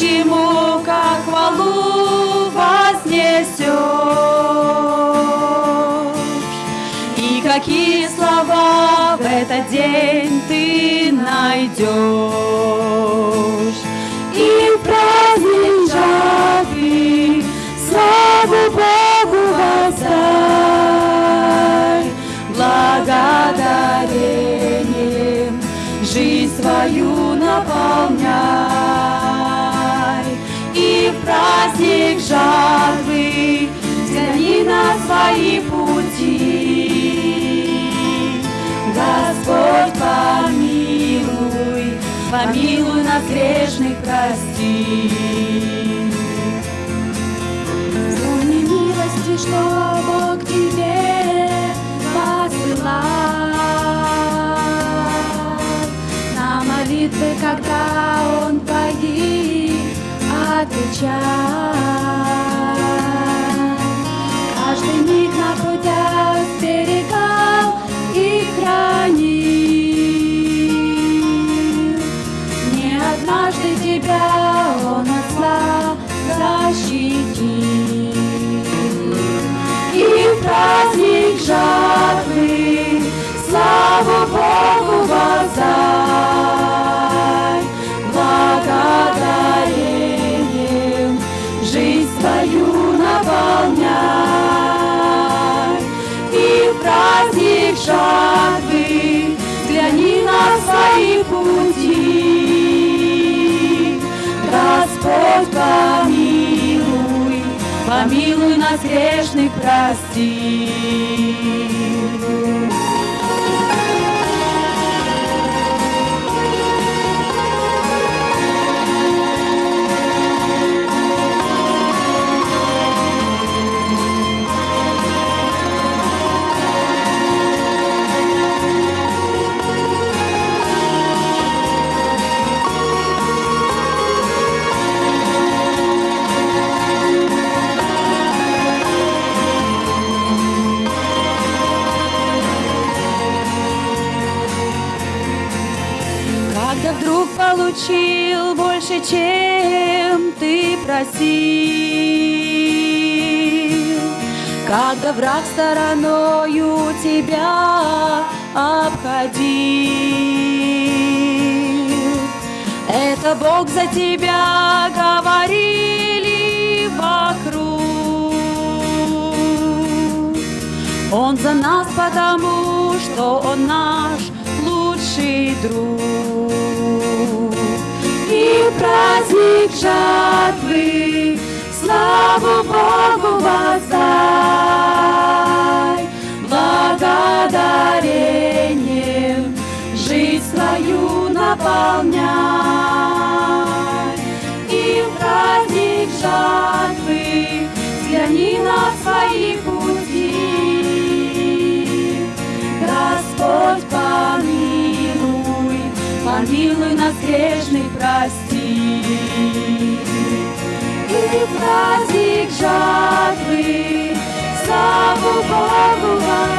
Ему, как хвалу вознесешь? И какие слова в этот день ты найдешь? Нас грешных, прости. Вспомни милости, что Бог тебе посылал. На молитвы, когда Он твои отвечал. Тебя Он от зла защитил. И в праздник жатвы славу Богу воздай, благодарением жизнь свою наполняй. И в праздник жатвы взгляни на свои пути. Помилуй нас грешных, прости. Вдруг получил больше, чем ты просил, когда враг стороною тебя обходил, это Бог за тебя говорили вокруг. Он за нас, потому что Он наш лучший друг. Жатвы славу Богу воздай, благодарением жизнь свою наполняй. И в праздник жатвы взгляни на свои пути. Господь, помилуй, помилуй нас грешных, прости. И праздник жатвы Славу бывает.